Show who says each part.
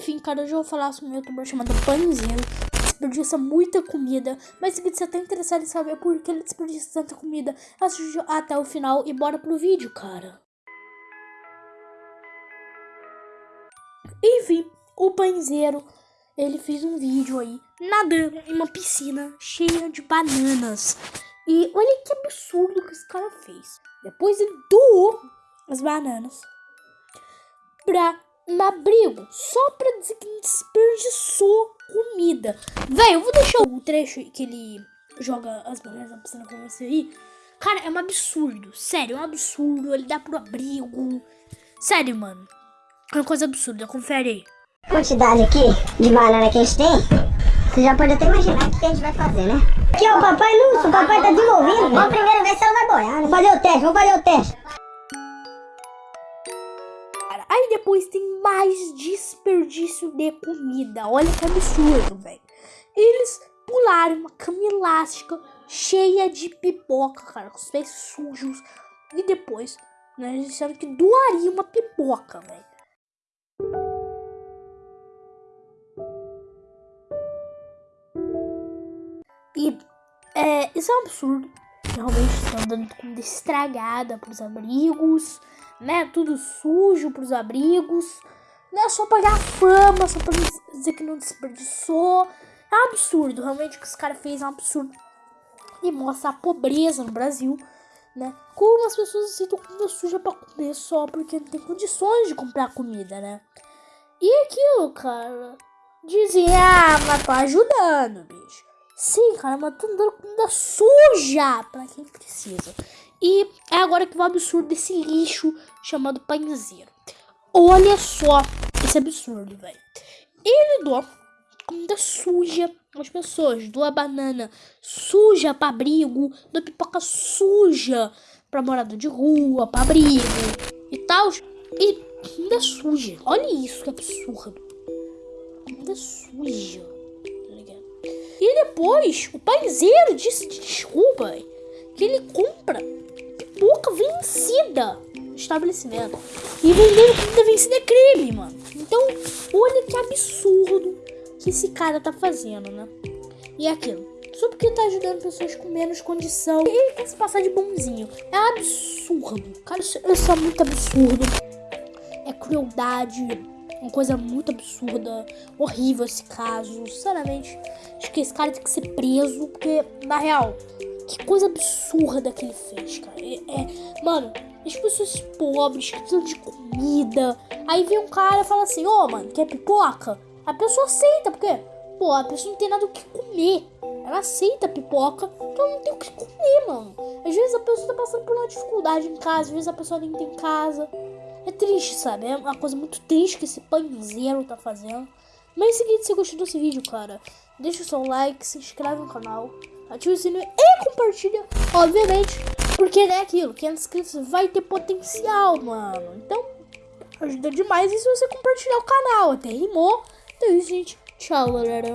Speaker 1: Enfim, cara, hoje eu vou falar sobre um youtuber chamado Panzinho. Desperdiça muita comida. Mas se você tá interessado em saber por que ele desperdiça tanta comida, assiste até o final e bora pro vídeo, cara. Enfim, o Panzeiro, ele fez um vídeo aí, nadando em uma piscina cheia de bananas. E olha que absurdo que esse cara fez. Depois ele doou as bananas pra um abrigo só pra dizer que desperdiçou comida. Véi, eu vou deixar o trecho que ele joga as bananas na piscina com você aí. Cara, é um absurdo. Sério, é um absurdo. Ele dá pro abrigo. Sério, mano. É uma coisa absurda. Confere aí.
Speaker 2: Quantidade aqui de banana que a gente tem. Você já pode até imaginar o que a gente vai fazer, né? Aqui, ó, o papai Lúcio. O papai tá desenvolvendo. Vamos primeiro ver se ela vai boiar. Né? Vamos fazer o teste, vamos fazer o teste.
Speaker 1: Aí depois tem mais desperdício de comida. Olha que absurdo, velho. Eles pularam uma cama elástica cheia de pipoca, cara, com os pés sujos. E depois, né, eles disseram que doaria uma pipoca, velho. E é, isso é um absurdo. Realmente estão dando comida estragada pros abrigos, né? Tudo sujo pros abrigos. Não é só pagar fama, só pra dizer que não desperdiçou. É um absurdo, realmente o que esse cara fez é um absurdo. E mostra a pobreza no Brasil, né? Como as pessoas aceitam comida suja pra comer só porque não tem condições de comprar comida, né? E aquilo, cara. Dizem, ah, mas tô ajudando, bicho. Sim, cara, mas tô dando comida suja pra quem precisa. E é agora que vai o absurdo desse lixo chamado pãezinho. Olha só esse absurdo, velho. Ele doa comida suja as pessoas, doa banana suja pra abrigo, doa pipoca suja pra morador de rua, pra abrigo e tal. E comida suja. Olha isso, que absurdo. Comida suja. E depois, o paizeiro disse de desculpa que ele compra pipoca vencida estabelecimento. E vender comida vencida é crime, mano. Então, olha que absurdo que esse cara tá fazendo, né? E é aquilo. Só porque tá ajudando pessoas com menos condição. Ele quer se passar de bonzinho. É absurdo. Cara, isso, isso é muito absurdo. É crueldade uma coisa muito absurda, horrível esse caso. Sinceramente, acho que esse cara tem que ser preso, porque, na real, que coisa absurda que ele fez, cara. É, é mano, as pessoas pobres que precisam de comida. Aí vem um cara e fala assim: Ô, oh, mano, quer pipoca? A pessoa aceita, porque, pô, a pessoa não tem nada o que comer. Ela aceita pipoca, porque ela não tem o que comer, mano. Às vezes a pessoa tá passando por uma dificuldade em casa, às vezes a pessoa nem tem casa. É triste, sabe? É uma coisa muito triste que esse panzeiro tá fazendo. Mas é o seguinte, se gostou desse vídeo, cara, deixa o seu like, se inscreve no canal, ativa o sininho e compartilha, obviamente. Porque é aquilo, 500 inscritos vai ter potencial, mano. Então, ajuda demais e se você compartilhar o canal. Até rimou. Então é isso, gente. Tchau, galera.